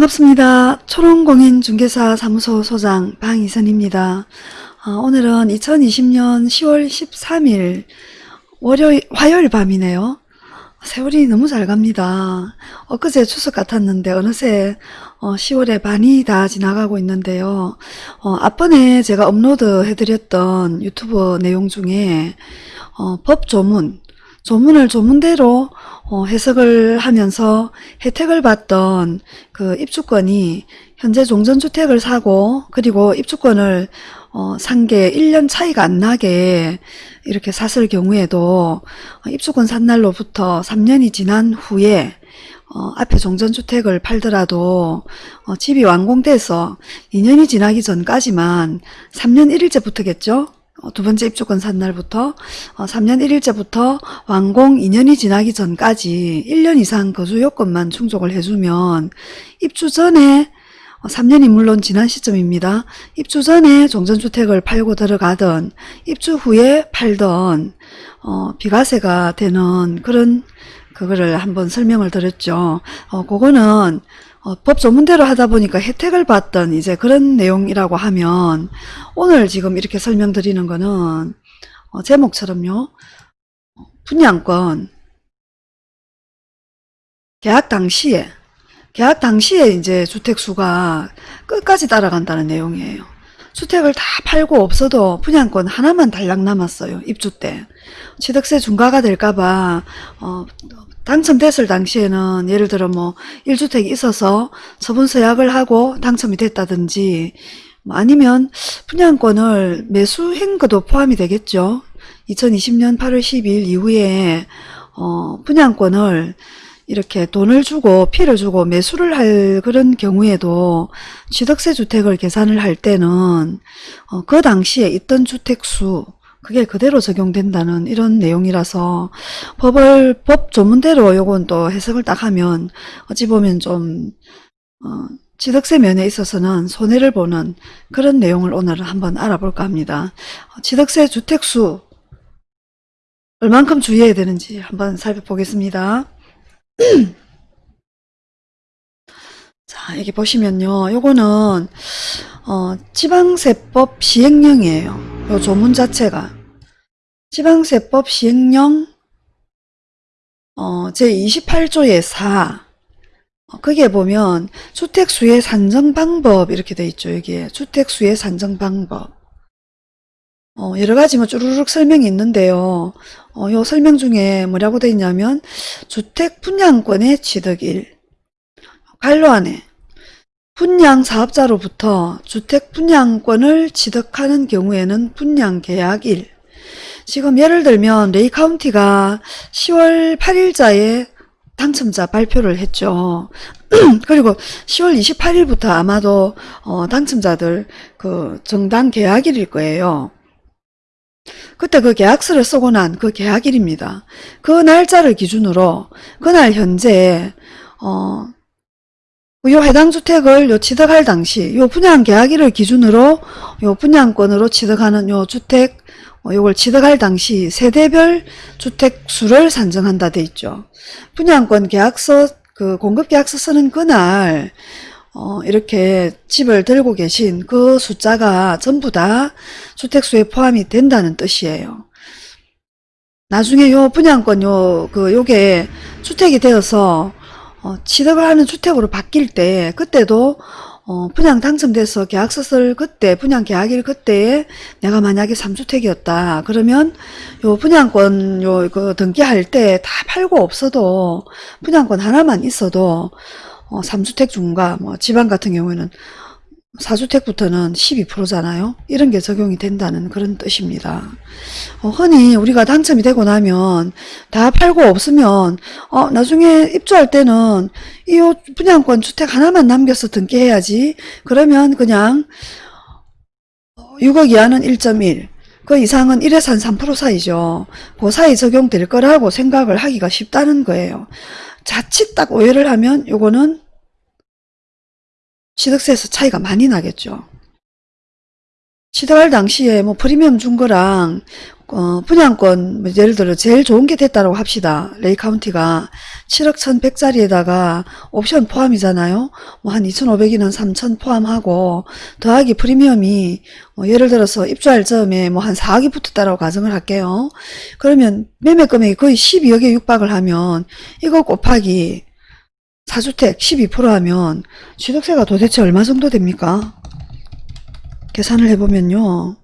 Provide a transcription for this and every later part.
반갑습니다. 초롱공인중개사 사무소 소장 방이선입니다. 어, 오늘은 2020년 10월 13일 월요일, 화요일 밤이네요. 세월이 너무 잘 갑니다. 엊그제 추석 같았는데 어느새 어, 10월의 반이 다 지나가고 있는데요. 어, 앞번에 제가 업로드 해드렸던 유튜브 내용 중에 어, 법 조문, 조문을 조문대로 어, 해석을 하면서 혜택을 받던 그 입주권이 현재 종전주택을 사고 그리고 입주권을 어, 산게 1년 차이가 안 나게 이렇게 샀을 경우에도 어, 입주권 산 날로부터 3년이 지난 후에 어, 앞에 종전주택을 팔더라도 어, 집이 완공돼서 2년이 지나기 전까지만 3년 1일째부터겠죠? 어, 두 번째 입주권 산 날부터 어, 3년 1일째부터 완공 2년이 지나기 전까지 1년 이상 거주 요건만 충족을 해주면 입주 전에 어, 3년이 물론 지난 시점입니다. 입주 전에 종전주택을 팔고 들어가던 입주 후에 팔던 어, 비과세가 되는 그런 그거를 한번 설명을 드렸죠. 어, 그거는 어, 법 조문대로 하다 보니까 혜택을 받던 이제 그런 내용이라고 하면 오늘 지금 이렇게 설명드리는 거는 어, 제목처럼요. 분양권 계약 당시에 계약 당시에 이제 주택수가 끝까지 따라간다는 내용이에요. 주택을 다 팔고 없어도 분양권 하나만 달랑 남았어요. 입주 때. 취득세 중과가 될까봐 어, 당첨됐을 당시에는 예를 들어 뭐 1주택이 있어서 처분서약을 하고 당첨이 됐다든지 뭐 아니면 분양권을 매수한 것도 포함이 되겠죠. 2020년 8월 12일 이후에 어, 분양권을 이렇게 돈을 주고 피를 주고 매수를 할 그런 경우에도 취득세 주택을 계산을 할 때는 어, 그 당시에 있던 주택수 그게 그대로 적용된다는 이런 내용이라서 법을 법 조문대로 요건 또 해석을 딱 하면 어찌 보면 좀 어, 취득세 면에 있어서는 손해를 보는 그런 내용을 오늘 한번 알아볼까 합니다. 어, 취득세 주택수 얼만큼 주의해야 되는지 한번 살펴보겠습니다. 자, 여기 보시면요. 요거는 어, 지방세법 시행령이에요. 요 조문 자체가 지방세법 시행령 어, 제28조의 4 어, 거기에 보면 주택수의 산정 방법 이렇게 돼 있죠. 여기에 주택수의 산정 방법 어, 여러 가지 뭐 쭈루룩 설명이 있는데요. 어, 요 설명 중에 뭐라고 돼 있냐면 주택 분양권의 취득일 관로 안에 분양 사업자로부터 주택 분양권을 취득하는 경우에는 분양 계약일 지금 예를 들면 레이 카운티가 10월 8일자에 당첨자 발표를 했죠. 그리고 10월 28일부터 아마도 어, 당첨자들 그 정당 계약일일 거예요. 그때 그 계약서를 쓰고 난 그 계약일입니다. 그 날짜를 기준으로 그날 현재 어, 요 해당 주택을 요 취득할 당시 요 분양 계약일을 기준으로 요 분양권으로 취득하는 요 주택 어, 요걸 취득할 당시 세대별 주택 수를 산정한다 돼 있죠. 분양권 계약서 그 공급 계약서 쓰는 그날 어, 이렇게 집을 들고 계신 그 숫자가 전부 다 주택수에 포함이 된다는 뜻이에요. 나중에 요 분양권 요, 그, 요게 주택이 되어서, 어, 취득을 하는 주택으로 바뀔 때, 그때도, 어, 분양 당첨돼서 계약서 쓸 그때, 분양 계약일 그때에 내가 만약에 3주택이었다. 그러면 요 분양권 요, 그 등기할 때 다 팔고 없어도 분양권 하나만 있어도 어, 3주택 중과 뭐 지방 같은 경우에는 4주택부터는 12%잖아요. 이런 게 적용이 된다는 그런 뜻입니다. 어, 흔히 우리가 당첨이 되고 나면 다 팔고 없으면 어, 나중에 입주할 때는 이 분양권 주택 하나만 남겨서 등기해야지. 그러면 그냥 6억 이하는 1.1, 그 이상은 1에서 한 3% 사이죠. 그 사이 적용될 거라고 생각을 하기가 쉽다는 거예요. 자칫 딱 오해를 하면 요거는 취득세에서 차이가 많이 나겠죠. 취득할 당시에 뭐 프리미엄 준 거랑 어, 분양권 뭐 예를 들어 제일 좋은 게 됐다고 합시다. 레이 카운티가 7억 1,100짜리에다가 옵션 포함이잖아요. 뭐 한 2,500이나 3,000 포함하고 더하기 프리미엄이 뭐 예를 들어서 입주할 즈음에 뭐 한 4억이 붙었다라고 가정을 할게요. 그러면 매매 금액이 거의 12억에 육박을 하면 이거 곱하기 4주택 12% 하면 취득세가 도대체 얼마 정도 됩니까? 계산을 해보면요.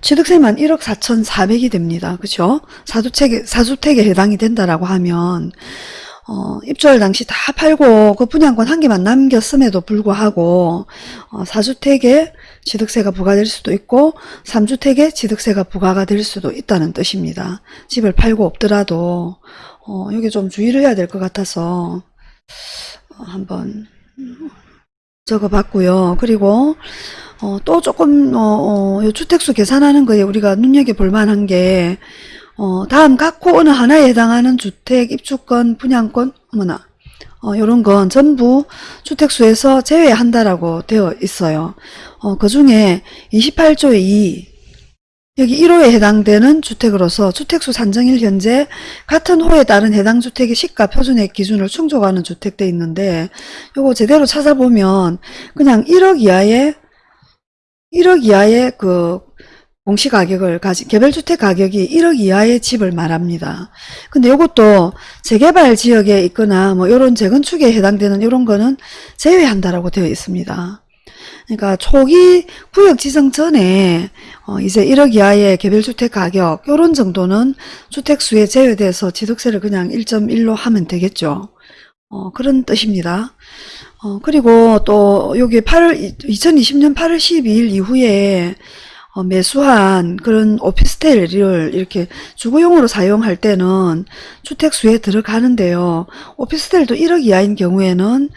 취득세만 1억 4,400이 됩니다. 그죠? 사주택에, 사주택에 해당이 된다라고 하면, 어, 입주할 당시 다 팔고 그 분양권 한 개만 남겼음에도 불구하고, 어, 사주택에 취득세가 부과될 수도 있고, 3주택에 취득세가 부과가 될 수도 있다는 뜻입니다. 집을 팔고 없더라도, 어, 여기 좀 주의를 해야 될 것 같아서, 어, 한번 적어봤고요. 그리고, 어, 또 조금, 어, 어, 요 주택수 계산하는 거에 우리가 눈여겨볼 만한 게, 어, 다음 각호 어느 하나에 해당하는 주택, 입주권, 분양권, 어머나, 어, 요런 건 전부 주택수에서 제외한다라고 되어 있어요. 어, 그 중에 28조의 2, 여기 1호에 해당되는 주택으로서 주택수 산정일 현재 같은 호에 따른 해당 주택의 시가 표준액 기준을 충족하는 주택대 있는데 요거 제대로 찾아보면 그냥 1억 이하의 1억 이하의 그 공시가격을 가진 개별주택 가격이 1억 이하의 집을 말합니다. 근데 이것도 재개발 지역에 있거나 뭐 이런 재건축에 해당되는 이런 거는 제외한다라고 되어 있습니다. 그러니까 초기 구역 지정 전에 어 이제 1억 이하의 개별주택 가격 이런 정도는 주택수에 제외돼서 취득세를 그냥 1.1로 하면 되겠죠. 어 그런 뜻입니다. 어, 그리고 또 여기 8월 2020년 8월 12일 이후에 어, 매수한 그런 오피스텔을 이렇게 주거용으로 사용할 때는 주택수에 들어가는데요. 오피스텔도 1억 이하인 경우에는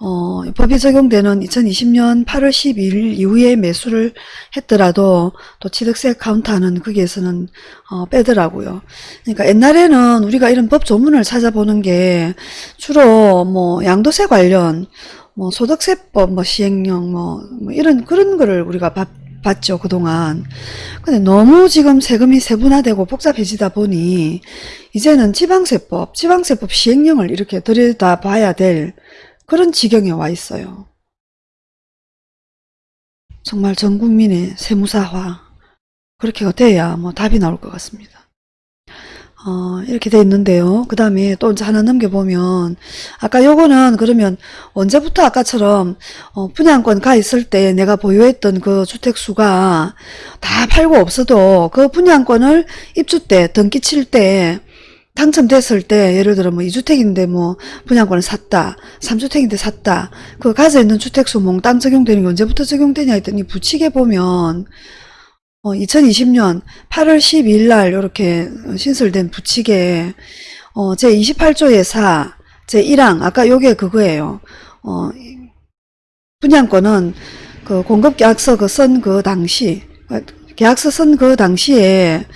어, 법이 적용되는 2020년 8월 12일 이후에 매수를 했더라도 또 취득세 카운트하는 거기에서는 어, 빼더라고요. 그러니까 옛날에는 우리가 이런 법 조문을 찾아보는 게 주로 뭐 양도세 관련 뭐 소득세법 뭐 시행령 뭐, 뭐 이런 그런 거를 우리가 봤, 봤죠 그동안. 근데 너무 지금 세금이 세분화되고 복잡해지다 보니 이제는 지방세법 지방세법 시행령을 이렇게 들여다 봐야 될 그런 지경에 와 있어요. 정말 전 국민의 세무사화 그렇게 돼야 뭐 답이 나올 것 같습니다 어, 이렇게 돼 있는데요. 그 다음에 또 이제 하나 넘겨보면, 아까 요거는 그러면 언제부터 아까처럼, 어, 분양권 가 있을 때 내가 보유했던 그 주택수가 다 팔고 없어도 그 분양권을 입주 때, 등기 칠 때, 당첨됐을 때, 예를 들어 뭐 2주택인데 뭐 분양권을 샀다, 3주택인데 샀다, 그 가져 있는 주택수 몽땅 적용되는 게 언제부터 적용되냐 했더니 부칙에 보면, 어, 2020년 8월 12일 날 이렇게 신설된 부칙에 어, 제 28조의 4, 제 1항 아까 요게 그거예요. 어, 분양권은 그 공급 계약서 그 쓴 그 당시 계약서 쓴 그 당시에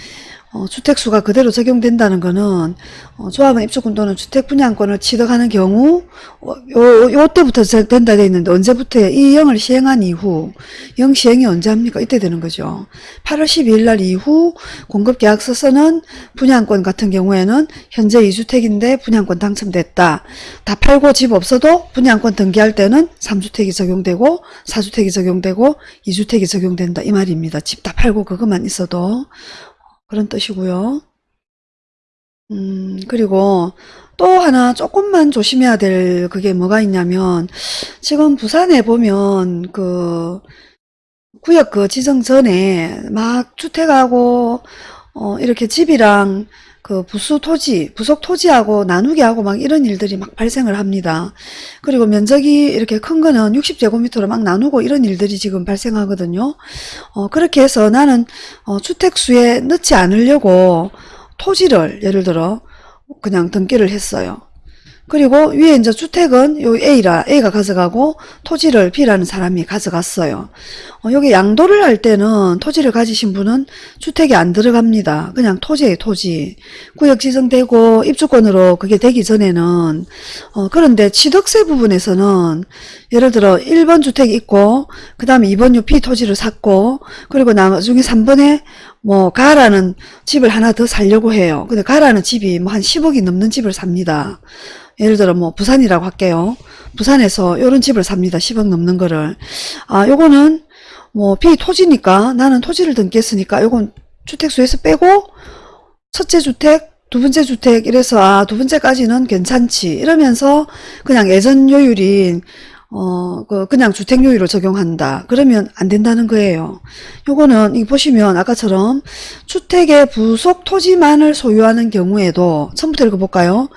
어, 주택수가 그대로 적용된다는 것은 어, 조합원 입주권 또는 주택 분양권을 취득하는 경우 어, 요, 요 때부터 된다 돼 있는데 언제부터 이 영을 시행한 이후 영 시행이 언제 합니까? 이때 되는 거죠. 8월 12일 날 이후 공급계약서 쓰는 분양권 같은 경우에는 현재 2주택인데 분양권 당첨됐다. 다 팔고 집 없어도 분양권 등기할 때는 3주택이 적용되고 4주택이 적용되고 2주택이 적용된다 이 말입니다. 집 다 팔고 그것만 있어도 그런 뜻이고요. 음, 그리고 또 하나 조금만 조심해야 될 그게 뭐가 있냐면 지금 부산에 보면 그 구역 그 지정 전에 막 주택하고 어 이렇게 집이랑 그 부수 토지, 부속 토지하고 나누게 하고 막 이런 일들이 막 발생을 합니다. 그리고 면적이 이렇게 큰 거는 60제곱미터로 막 나누고 이런 일들이 지금 발생하거든요. 어, 그렇게 해서 나는 어, 주택수에 넣지 않으려고 토지를 예를 들어 그냥 등기를 했어요. 그리고 위에 이제 주택은 요 A라 A가 가져가고 토지를 B라는 사람이 가져갔어요. 어, 여기 양도를 할 때는 토지를 가지신 분은 주택이 안 들어갑니다. 그냥 토지에 토지. 구역 지정되고 입주권으로 그게 되기 전에는 어, 그런데 취득세 부분에서는 예를 들어 1번 주택이 있고 그 다음에 2번 요 B 토지를 샀고 그리고 나중에 3번에 뭐 가라는 집을 하나 더 살려고 해요. 근데 가라는 집이 뭐 한 10억이 넘는 집을 삽니다. 예를 들어 뭐 부산이라고 할게요. 부산에서 이런 집을 삽니다. 10억 넘는 거를. 아, 요거는 뭐 B 토지니까 나는 토지를 등기했으니까 요건 주택수에서 빼고 첫째 주택, 두 번째 주택 이래서 아, 두 번째까지는 괜찮지. 이러면서 그냥 예전 요율인 어, 그, 그냥 주택요율을 적용한다. 그러면 안 된다는 거예요. 요거는, 이 보시면, 아까처럼, 주택의 부속 토지만을 소유하는 경우에도, 처음부터 읽어볼까요?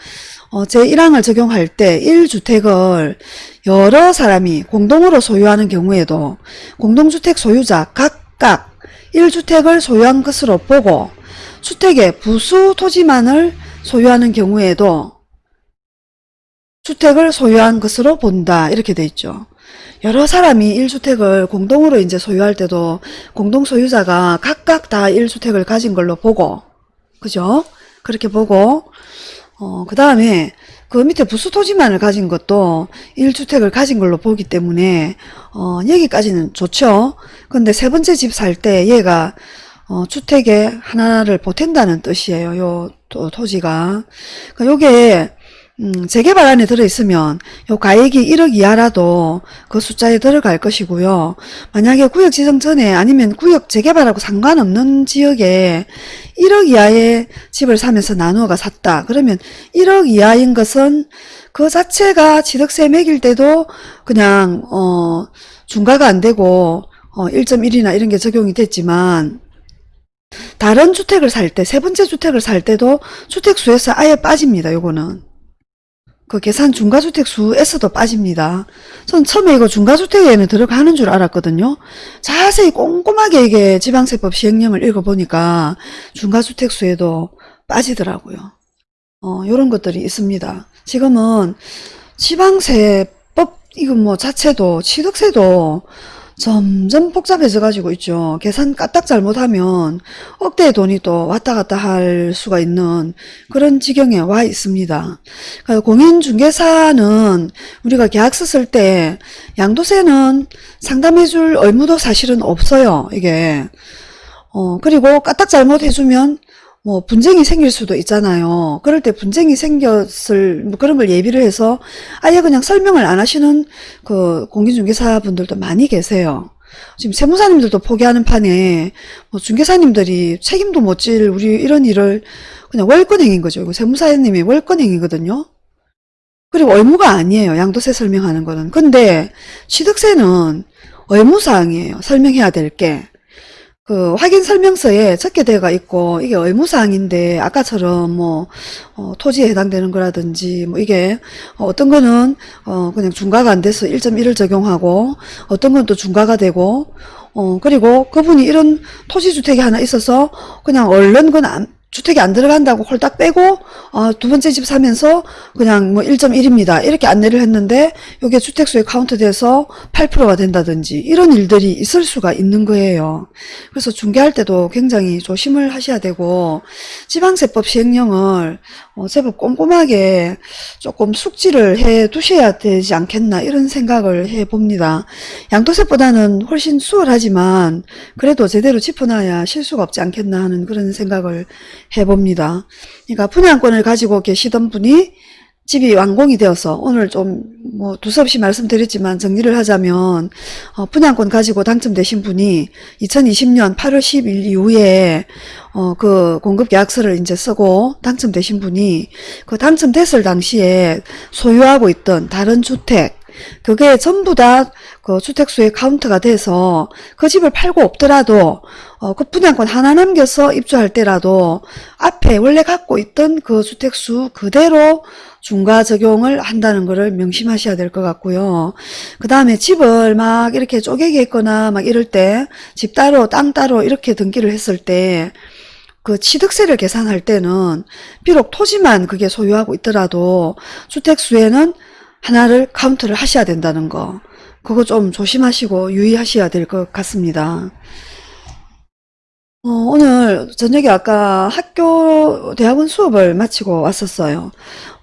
어, 제1항을 적용할 때 1주택을 여러 사람이 공동으로 소유하는 경우에도 공동주택 소유자 각각 1주택을 소유한 것으로 보고 주택의 부수 토지만을 소유하는 경우에도 주택을 소유한 것으로 본다. 이렇게 돼 있죠. 여러 사람이 1주택을 공동으로 이제 소유할 때도 공동 소유자가 각각 다 1주택을 가진 걸로 보고 그죠? 그렇게 보고 어, 그 다음에 그 밑에 부수토지만을 가진 것도 1주택을 가진 걸로 보기 때문에 어, 여기까지는 좋죠. 근데 세 번째 집 살 때 얘가 어, 주택에 하나를 보탠다는 뜻이에요. 요 토, 토지가. 그러니까 요게 음, 재개발 안에 들어있으면 요 가액이 1억 이하라도 그 숫자에 들어갈 것이고요. 만약에 구역 지정 전에 아니면 구역 재개발하고 상관없는 지역에 1억 이하의 집을 사면서 나누어가 샀다. 그러면 1억 이하인 것은 그 자체가 취득세 매길 때도 그냥 어 중과가 안 되고 어 1.1이나 이런 게 적용이 됐지만 다른 주택을 살 때, 세 번째 주택을 살 때도 주택수에서 아예 빠집니다. 요거는. 그 계산 중과주택 수에서도 빠집니다. 전 처음에 이거 중과주택에는 들어가는 줄 알았거든요. 자세히 꼼꼼하게 이게 지방세법 시행령을 읽어보니까 중과주택 수에도 빠지더라고요. 어, 요런 것들이 있습니다. 지금은 지방세법 이거 뭐 자체도 취득세도 점점 복잡해져 가지고 있죠. 계산 까딱 잘못하면 억대의 돈이 또 왔다 갔다 할 수가 있는 그런 지경에 와 있습니다. 공인중개사는 우리가 계약서 쓸 때 양도세는 상담해 줄 의무도 사실은 없어요. 이게 어 그리고 까딱 잘못해주면 뭐 분쟁이 생길 수도 있잖아요. 그럴 때 분쟁이 생겼을 뭐 그런 걸 예비를 해서 아예 그냥 설명을 안 하시는 그 공인중개사 분들도 많이 계세요. 지금 세무사님들도 포기하는 판에 뭐 중개사님들이 책임도 못 질 우리 이런 일을 그냥 월권행인 거죠. 이거 세무사님이 월권행이거든요. 그리고 의무가 아니에요. 양도세 설명하는 거는. 근데 취득세는 의무사항이에요. 설명해야 될 게. 그 확인 설명서에 적게 되어가 있고 이게 의무사항인데 아까처럼 뭐 어, 토지에 해당되는 거라든지 뭐 이게 어떤 거는 어, 그냥 중과가 안 돼서 1.1을 적용하고 어떤 건 또 중과가 되고 어 그리고 그분이 이런 토지주택이 하나 있어서 그냥 얼른 건 주택이 안 들어간다고 홀딱 빼고 어, 두 번째 집 사면서 그냥 뭐 1.1입니다. 이렇게 안내를 했는데 이게 주택수에 카운트돼서 8%가 된다든지 이런 일들이 있을 수가 있는 거예요. 그래서 중개할 때도 굉장히 조심을 하셔야 되고 지방세법 시행령을 어, 제법 꼼꼼하게 조금 숙지를 해 두셔야 되지 않겠나 이런 생각을 해 봅니다. 양도세보다는 훨씬 수월하지만 그래도 제대로 짚어놔야 실수가 없지 않겠나 하는 그런 생각을 해봅니다. 그러니까 분양권을 가지고 계시던 분이 집이 완공이 되어서 오늘 좀 뭐 두서없이 말씀드렸지만 정리를 하자면 어, 분양권 가지고 당첨되신 분이 2020년 8월 10일 이후에 어, 그 공급 계약서를 이제 쓰고 당첨되신 분이 그 당첨됐을 당시에 소유하고 있던 다른 주택 그게 전부 다 그 주택수의 카운트가 돼서 그 집을 팔고 없더라도 어, 그 분양권 하나 남겨서 입주할 때라도 앞에 원래 갖고 있던 그 주택수 그대로 중과 적용을 한다는 것을 명심하셔야 될 것 같고요. 그 다음에 집을 막 이렇게 쪼개기 했거나 막 이럴 때 집 따로 땅 따로 이렇게 등기를 했을 때그 취득세를 계산할 때는 비록 토지만 그게 소유하고 있더라도 주택수에는 하나를 카운트를 하셔야 된다는 거. 그거 좀 조심하시고 유의하셔야 될 것 같습니다. 어, 오늘 저녁에 아까 학교 대학원 수업을 마치고 왔었어요.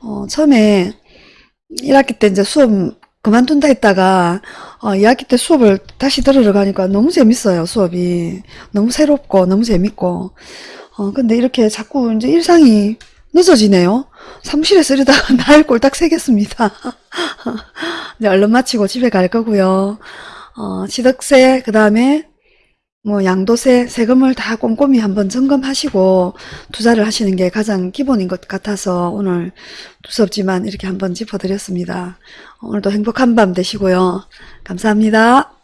어, 처음에 1학기 때 이제 수업 그만둔다 했다가 어, 2학기 때 수업을 다시 들으러 가니까 너무 재밌어요, 수업이. 너무 새롭고 너무 재밌고. 어, 근데 이렇게 자꾸 이제 일상이 늦어지네요. 사무실에 쓰려다가 날 꼴딱 새겠습니다. 이제 얼른 마치고 집에 갈 거고요. 어, 취득세, 그 다음에 뭐 양도세, 세금을 다 꼼꼼히 한번 점검하시고 투자를 하시는 게 가장 기본인 것 같아서 오늘 두섭지만 이렇게 한번 짚어드렸습니다. 오늘도 행복한 밤 되시고요. 감사합니다.